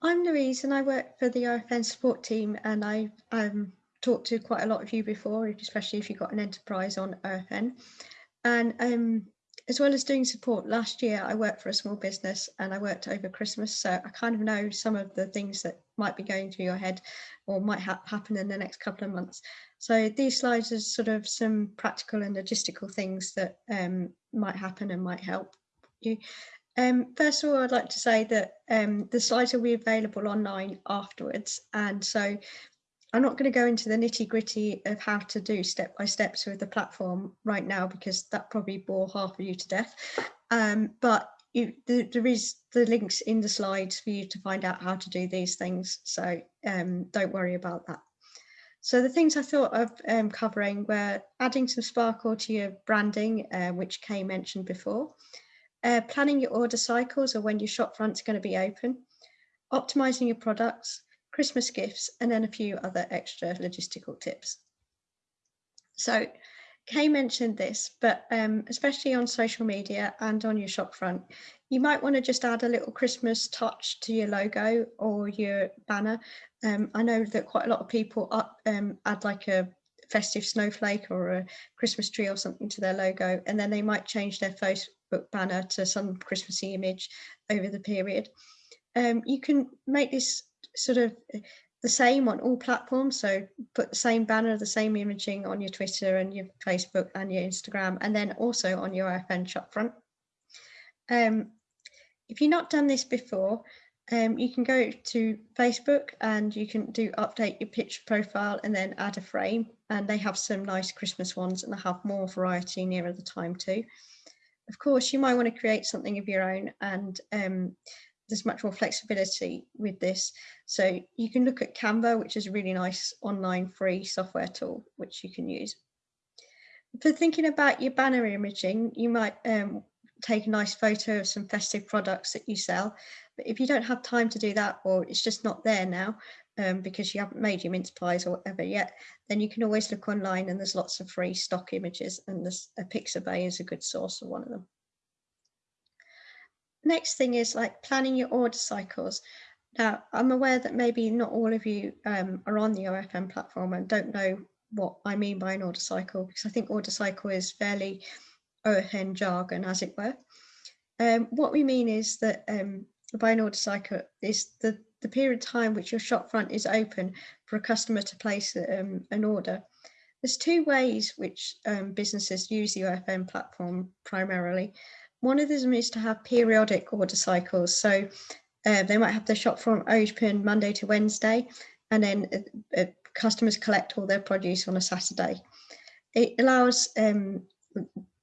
I'm Louise and I work for the OFN support team and I've um, talked to quite a lot of you before, especially if you've got an enterprise on OFN. And um, as well as doing support, last year I worked for a small business and I worked over Christmas. So I kind of know some of the things that might be going through your head or might ha happen in the next couple of months. So these slides are sort of some practical and logistical things that um, might happen and might help you. Um, first of all, I'd like to say that um, the slides will be available online afterwards. And so I'm not going to go into the nitty gritty of how to do step by steps with the platform right now, because that probably bore half of you to death. Um, but you, the, there is the links in the slides for you to find out how to do these things. So um, don't worry about that. So the things I thought of um, covering were adding some sparkle to your branding, uh, which Kay mentioned before, uh, planning your order cycles or when your shop front's going to be open, optimizing your products, Christmas gifts, and then a few other extra logistical tips. So Kay mentioned this, but um, especially on social media and on your shop front, you might want to just add a little Christmas touch to your logo or your banner. Um, I know that quite a lot of people up, um, add like a festive snowflake or a Christmas tree or something to their logo, and then they might change their Facebook banner to some Christmassy image over the period. Um, you can make this sort of eh, the same on all platforms. So put the same banner, the same imaging on your Twitter and your Facebook and your Instagram, and then also on your OFN shop front. Um, if you've not done this before, um, you can go to Facebook and you can do update your picture profile and then add a frame and they have some nice Christmas ones and they have more variety nearer the time too. Of course, you might want to create something of your own and um, there's much more flexibility with this. So you can look at Canva, which is a really nice online free software tool, which you can use. For thinking about your banner imaging, you might um, take a nice photo of some festive products that you sell. But if you don't have time to do that, or it's just not there now, um, because you haven't made your mince pies or whatever yet, then you can always look online and there's lots of free stock images and there's a Pixabay is a good source of one of them. Next thing is like planning your order cycles. Now, I'm aware that maybe not all of you um, are on the OFN platform and don't know what I mean by an order cycle, because I think order cycle is fairly OFN jargon, as it were. Um, what we mean is that um, by an order cycle is the, the period of time which your shop front is open for a customer to place um, an order. There's two ways which um, businesses use the OFN platform primarily. One of them is to have periodic order cycles. So uh, they might have the shop front open Monday to Wednesday, and then uh, uh, customers collect all their produce on a Saturday. It allows um,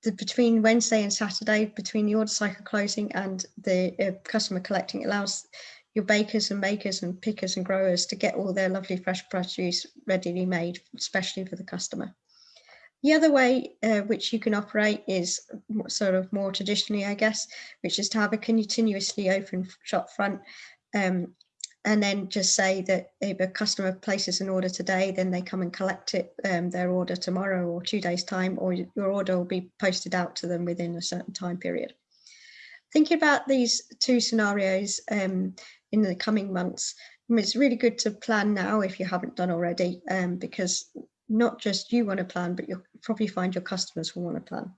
the, between Wednesday and Saturday, between the order cycle closing and the uh, customer collecting, it allows your bakers and makers and pickers and growers to get all their lovely fresh produce readily made, especially for the customer. The other way uh, which you can operate is sort of more traditionally, I guess, which is to have a continuously open shop front um, and then just say that if a customer places an order today, then they come and collect it, um, their order tomorrow or two days time, or your order will be posted out to them within a certain time period. Thinking about these two scenarios um, in the coming months, it's really good to plan now if you haven't done already, um, because not just you want to plan, but you'll probably find your customers will want to plan.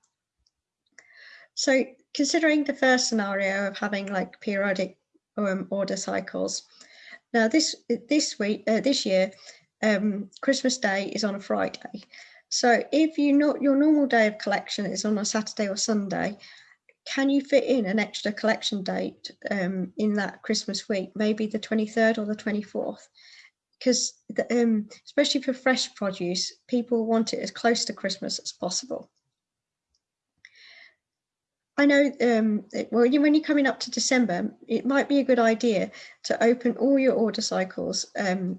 So considering the first scenario of having like periodic um, order cycles, now this this week, uh, this year, um, Christmas Day is on a Friday. So if you not your normal day of collection is on a Saturday or Sunday, can you fit in an extra collection date um, in that Christmas week, maybe the 23rd or the 24th? Because um, especially for fresh produce, people want it as close to Christmas as possible. I know, um, well, when you're coming up to December, it might be a good idea to open all your order cycles um,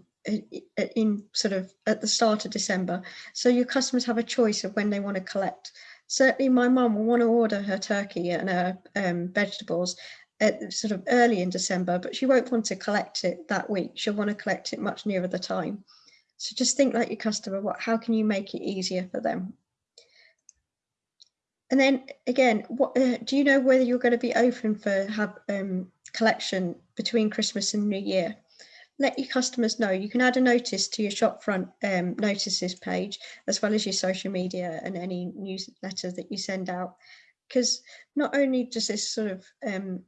in sort of at the start of December. So your customers have a choice of when they want to collect. Certainly my mum will want to order her turkey and her um, vegetables at sort of early in December, but she won't want to collect it that week. She'll want to collect it much nearer the time. So just think like your customer, what, how can you make it easier for them? And then again, what uh, do you know whether you're going to be open for have um, collection between Christmas and New Year. Let your customers know. You can add a notice to your shopfront um, notices page, as well as your social media and any newsletter that you send out. Because not only does this sort of um,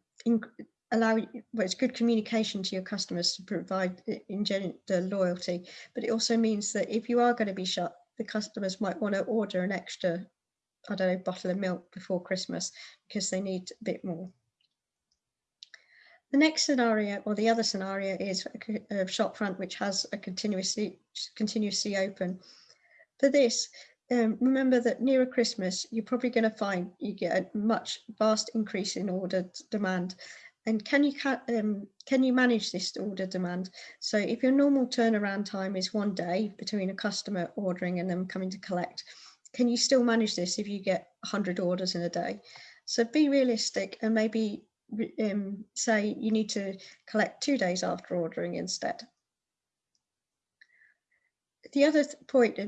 allow well, it's good communication to your customers to provide engender loyalty, but it also means that if you are going to be shut, the customers might want to order an extra, I don't know, bottle of milk before Christmas because they need a bit more. The next scenario, or the other scenario, is a shop front which has a continuously continuously open. For this, um, remember that nearer Christmas, you're probably going to find you get a much vast increase in order demand. And can you um, can you manage this order demand? So if your normal turnaround time is one day between a customer ordering and them coming to collect, can you still manage this if you get 100 orders in a day? So be realistic and maybe um, say you need to collect two days after ordering instead. The other point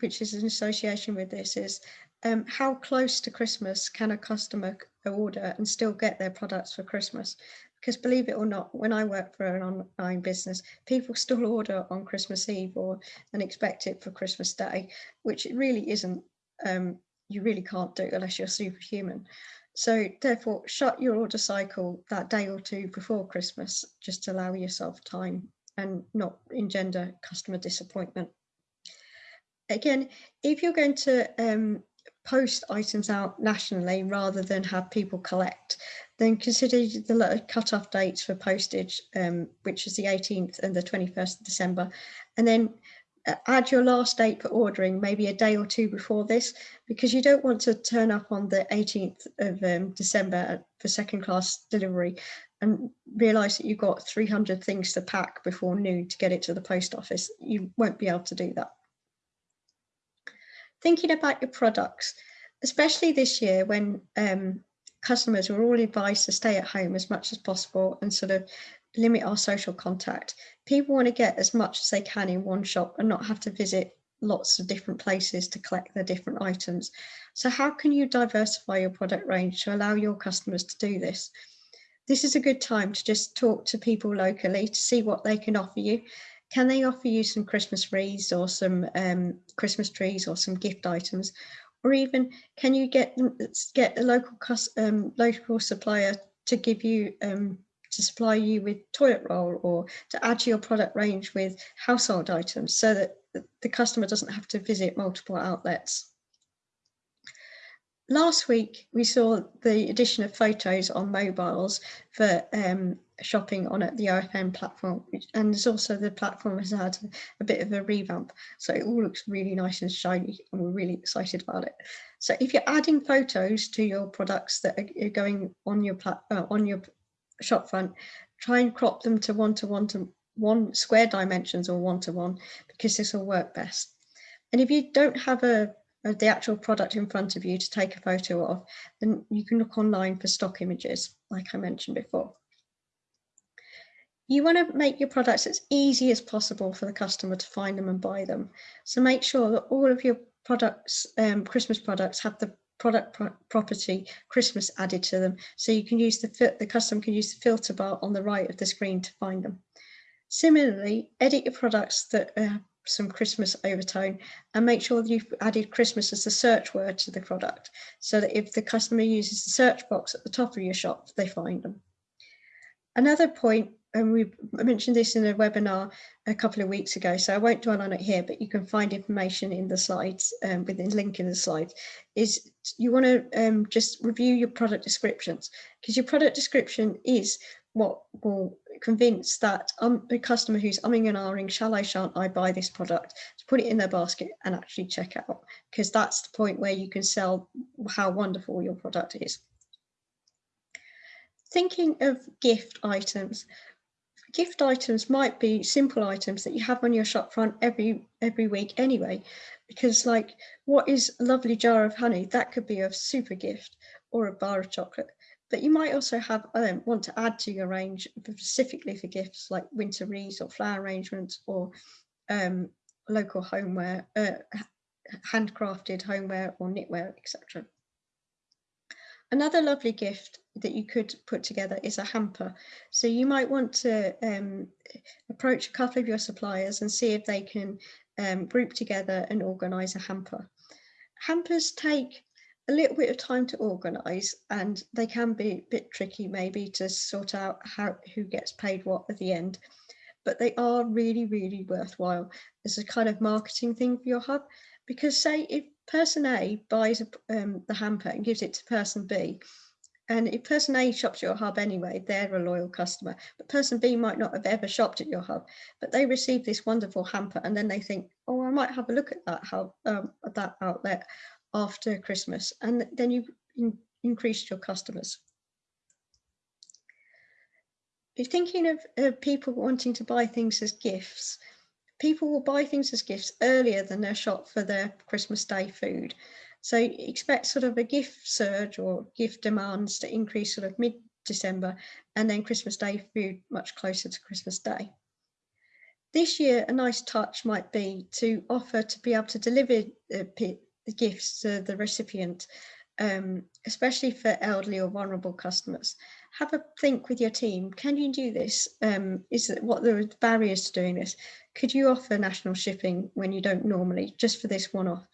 which is in association with this is um, how close to Christmas can a customer order and still get their products for Christmas? Because believe it or not, when I work for an online business, people still order on Christmas Eve or and expect it for Christmas Day, which it really isn't. Um, you really can't do unless you're superhuman. So therefore, shut your order cycle that day or two before Christmas, just to allow yourself time and not engender customer disappointment. Again, if you're going to um, post items out nationally rather than have people collect, then consider the cut-off dates for postage, um, which is the 18th and the 21st of December, and then add your last date for ordering maybe a day or two before this because you don't want to turn up on the 18th of um, December for second class delivery and realize that you've got 300 things to pack before noon to get it to the post office. You won't be able to do that. Thinking about your products, especially this year when um, customers were all advised to stay at home as much as possible and sort of limit our social contact. People want to get as much as they can in one shop and not have to visit lots of different places to collect their different items. So how can you diversify your product range to allow your customers to do this? This is a good time to just talk to people locally to see what they can offer you. Can they offer you some Christmas wreaths or some um, Christmas trees or some gift items? Or even can you get get a local um, local supplier to give you um, to supply you with toilet roll or to add to your product range with household items so that the customer doesn't have to visit multiple outlets. Last week, we saw the addition of photos on mobiles for um, shopping on the OFN platform, and also the platform has had a bit of a revamp, so it all looks really nice and shiny, and we're really excited about it. So if you're adding photos to your products that are going on your uh, on your shop front, try and crop them to one to one to one square dimensions or one to one because this will work best. And if you don't have a, a, the actual product in front of you to take a photo of, then you can look online for stock images, like I mentioned before. You want to make your products as easy as possible for the customer to find them and buy them. So make sure that all of your products, um, Christmas products, have the product pro property Christmas added to them. So you can use the, the customer can use the filter bar on the right of the screen to find them. Similarly, edit your products that have some Christmas overtone and make sure that you've added Christmas as the search word to the product so that if the customer uses the search box at the top of your shop, they find them. Another point and we mentioned this in a webinar a couple of weeks ago, so I won't dwell on it here, but you can find information in the slides, um, within link in the slides, is you want to um, just review your product descriptions because your product description is what will convince that um, a customer who's umming and ahhing, shall I, shan't I buy this product, to put it in their basket and actually check out, because that's the point where you can sell how wonderful your product is. Thinking of gift items, gift items might be simple items that you have on your shop front every every week anyway because like what is a lovely jar of honey? That could be a super gift or a bar of chocolate. But you might also have um, want to add to your range specifically for gifts like winter wreaths or flower arrangements or um, local homeware uh, handcrafted homeware or knitwear etc Another lovely gift that you could put together is a hamper. So you might want to um, approach a couple of your suppliers and see if they can um, group together and organise a hamper. Hampers take a little bit of time to organise and they can be a bit tricky maybe to sort out how who gets paid what at the end but they are really really worthwhile as a kind of marketing thing for your hub because say if person A buys a, um, the hamper and gives it to person B and if person A shops your hub anyway, they're a loyal customer. But person B might not have ever shopped at your hub, but they receive this wonderful hamper and then they think, oh, I might have a look at that hub, um, at that outlet after Christmas. And then you in, increased your customers. If thinking of people wanting to buy things as gifts, people will buy things as gifts earlier than they're shop for their Christmas Day food. So expect sort of a gift surge or gift demands to increase sort of mid-December and then Christmas Day food much closer to Christmas Day. This year, a nice touch might be to offer to be able to deliver the gifts to the recipient, um, especially for elderly or vulnerable customers. Have a think with your team. Can you do this? Um, is it what the barriers to doing this? Could you offer national shipping when you don't normally, just for this one off?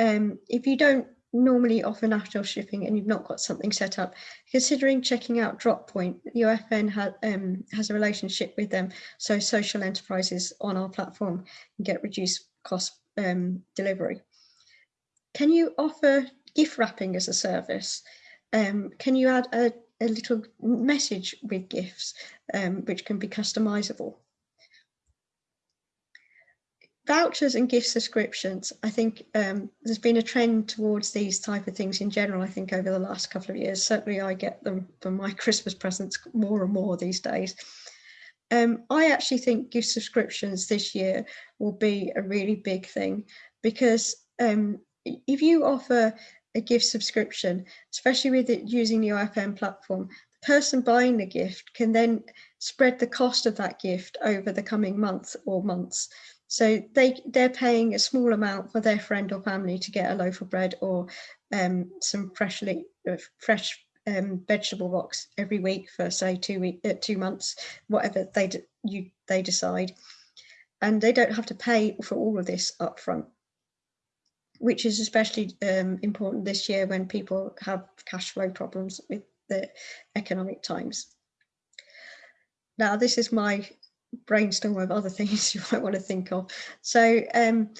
um, if you don't normally offer national shipping and you've not got something set up, considering checking out Droppoint, the OFN ha um, has a relationship with them, so social enterprises on our platform can get reduced cost um, delivery. Can you offer gift wrapping as a service? Um, can you add a, a, little message with gifts, um, which can be customizable? vouchers and gift subscriptions, I think um, there's been a trend towards these type of things in general, I think over the last couple of years. Certainly I get them for my Christmas presents more and more these days. Um, I actually think gift subscriptions this year will be a really big thing because um, if you offer a gift subscription, especially with it using the OFN platform, the person buying the gift can then spread the cost of that gift over the coming month or months. So they, they're paying a small amount for their friend or family to get a loaf of bread or um, some freshly uh, fresh um, vegetable box every week for say two week, uh, two months, whatever they you they decide, and they don't have to pay for all of this up front, which is especially um, important this year when people have cash flow problems with the economic times. Now, this is my brainstorm of other things you might want to think of. So um,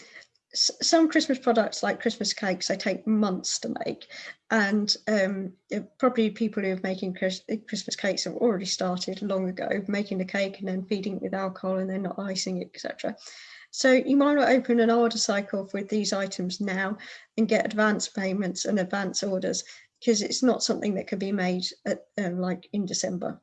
some Christmas products like Christmas cakes, they take months to make. And um, probably people who are making Christmas cakes have already started long ago, making the cake and then feeding it with alcohol and then not icing it, etc. So you might not open an order cycle with these items now and get advance payments and advance orders because it's not something that can be made at, um, like in December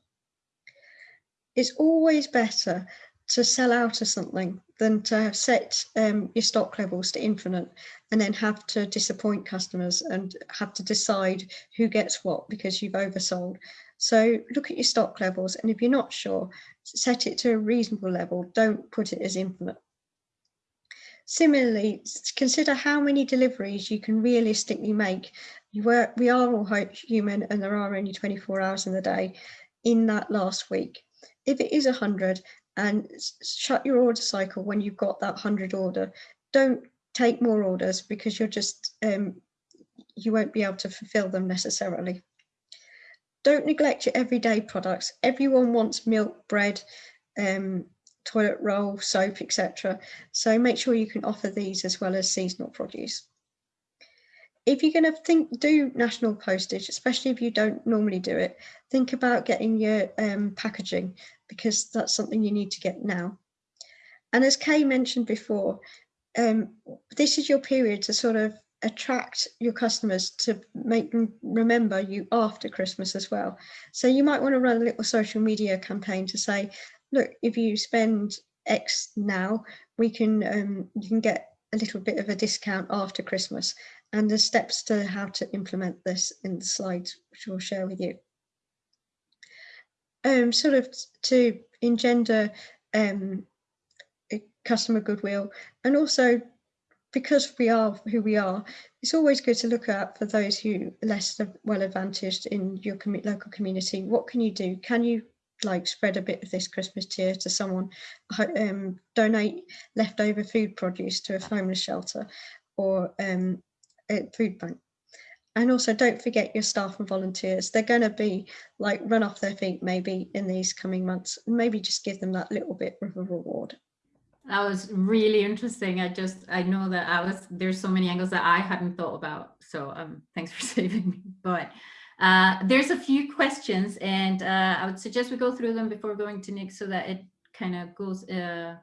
it's always better to sell out of something than to have set um, your stock levels to infinite and then have to disappoint customers and have to decide who gets what because you've oversold. So look at your stock levels and if you're not sure, set it to a reasonable level, don't put it as infinite. Similarly, consider how many deliveries you can realistically make. You were, we are all human and there are only 24 hours in the day in that last week if it is 100 and shut your order cycle when you've got that 100 order, don't take more orders because you're just, um, you won't be able to fulfill them necessarily. Don't neglect your everyday products. Everyone wants milk, bread, um, toilet roll, soap, etc. So make sure you can offer these as well as seasonal produce if you're going to think do national postage, especially if you don't normally do it, think about getting your um, packaging because that's something you need to get now. And as Kay mentioned before, um, this is your period to sort of attract your customers to make them remember you after Christmas as well. So you might want to run a little social media campaign to say, look, if you spend X now, we can um, you can get a little bit of a discount after Christmas and the steps to how to implement this in the slides, which we'll share with you. Um, sort of to engender um, customer goodwill and also because we are who we are, it's always good to look at for those who are less well advantaged in your com local community. What can you do? Can you like spread a bit of this Christmas cheer to someone, um, donate leftover food produce to a homeless shelter or um, a food bank. And also don't forget your staff and volunteers. They're going to be like run off their feet maybe in these coming months. Maybe just give them that little bit of a reward. That was really interesting. I just, I know that I was, there's so many angles that I hadn't thought about. So um, thanks for saving me. But uh, there's a few questions and uh, I would suggest we go through them before going to Nick so that it kind of goes uh,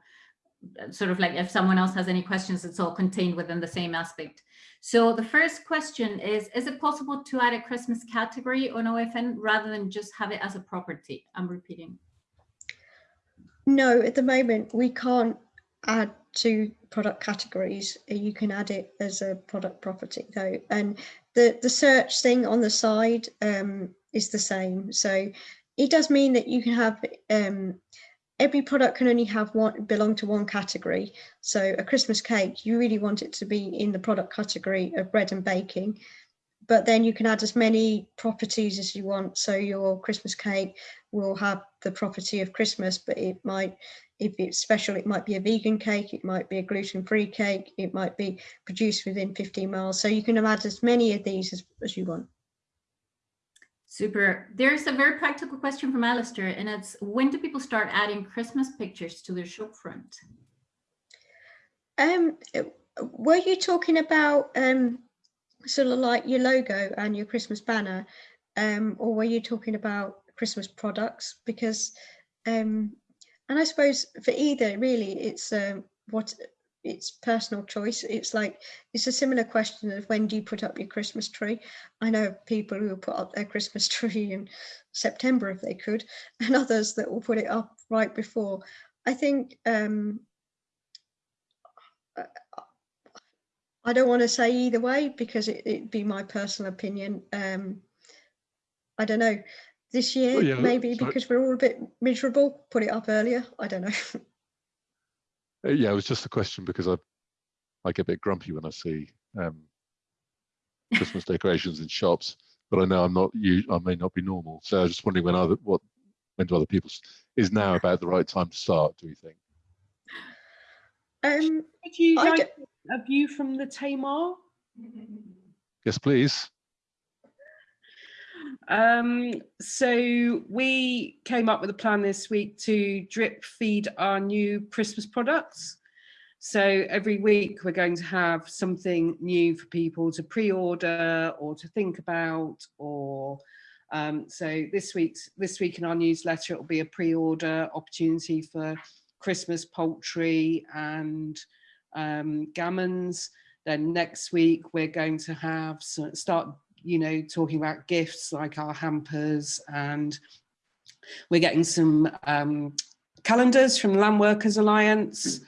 sort of like if someone else has any questions, it's all contained within the same aspect. So the first question is, is it possible to add a Christmas category on OFN rather than just have it as a property? I'm repeating. No, at the moment we can't add to product categories. You can add it as a product property though. And the, the search thing on the side um, is the same. So it does mean that you can have um, every product can only have one belong to one category. So a Christmas cake, you really want it to be in the product category of bread and baking. But then you can add as many properties as you want. So your Christmas cake will have the property of Christmas, but it might if it's special, it might be a vegan cake, it might be a gluten-free cake, it might be produced within 15 miles. So you can add as many of these as, as you want. Super. There's a very practical question from Alistair, and it's when do people start adding Christmas pictures to their shop front? Um, were you talking about um, sort of like your logo and your Christmas banner, um, or were you talking about Christmas products? Because um, and I suppose for either really it's um, what it's personal choice. It's like it's a similar question of when do you put up your Christmas tree? I know people who will put up their Christmas tree in September if they could, and others that will put it up right before. I think um, I don't want to say either way because it, would be my personal opinion. Um, I don't know this year, oh, yeah, maybe because we're all a bit miserable, put it up earlier. I don't know. Uh, yeah, it was just a question because I I get a bit grumpy when I see um, Christmas decorations in shops, but I know I'm not you. I may not be normal, so I was just wondering when other what when do other people is now about the right time to start? Do you think? Um, Would you like a view from the Tamar? Yes, please. Um, so we came up with a plan this week to drip feed our new Christmas products. So every week we're going to have something new for people to pre-order or to think about or um, so this week's this week in our newsletter it will be a pre-order opportunity for Christmas poultry and um, gammons. Then next week we're going to have start you know, talking about gifts like our hampers and we're getting some um, calendars from Land Workers Alliance.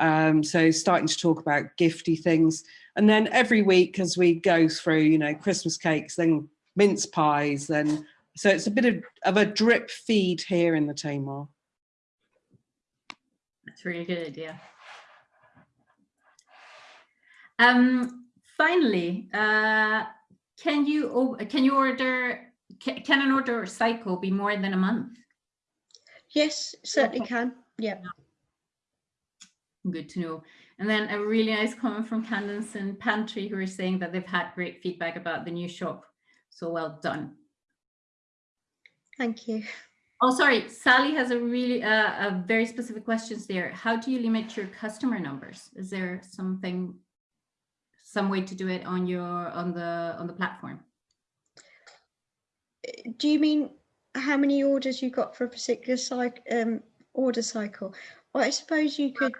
Um, so starting to talk about gifty things. And then every week as we go through, you know, Christmas cakes, then mince pies, then, so it's a bit of, of a drip feed here in the Tamar. That's really good idea. Um, finally, uh, can you can you order can an order cycle be more than a month? Yes, certainly okay. can. Yeah. Good to know. And then a really nice comment from Candace and Pantry who are saying that they've had great feedback about the new shop. So well done. Thank you. Oh, sorry. Sally has a really uh, a very specific questions there. How do you limit your customer numbers? Is there something some way to do it on your on the on the platform? Do you mean how many orders you got for a particular cycle um, order cycle? Well i suppose you could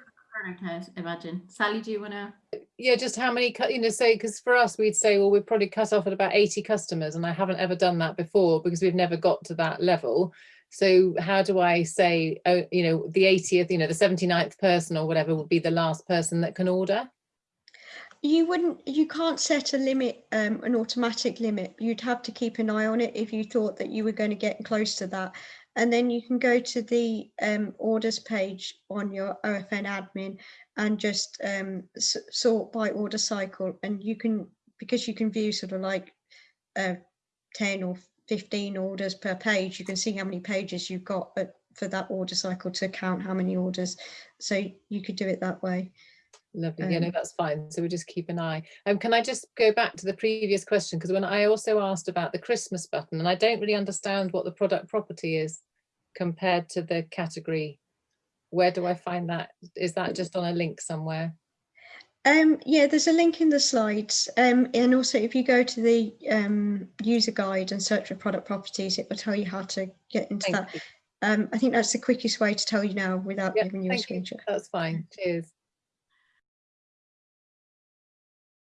I imagine. Sally do you want to yeah just how many you know say because for us we'd say well we'd probably cut off at about 80 customers and i haven't ever done that before because we've never got to that level. So how do i say oh you know the 80th you know the 79th person or whatever would be the last person that can order you wouldn't you can't set a limit um, an automatic limit you'd have to keep an eye on it if you thought that you were going to get close to that and then you can go to the um, orders page on your OFN admin and just um, sort by order cycle. And you can, because you can view sort of like uh, 10 or 15 orders per page, you can see how many pages you've got uh, for that order cycle to count how many orders. So you could do it that way. Lovely. Yeah, no, Um, that's fine. So we just keep an eye. Um, can I just go back to the previous question? Because when I also asked about the Christmas button, and I don't really understand what the product property is compared to the category. Where do I find that? Is that just on a link somewhere? Um, yeah, there's a link in the slides. Um, and also if you go to the um, user guide and search for product properties, it will tell you how to get into that. Thank you. Um, I think that's the quickest way to tell you now without Yeah, giving you a you. screenshot. That's fine. Cheers.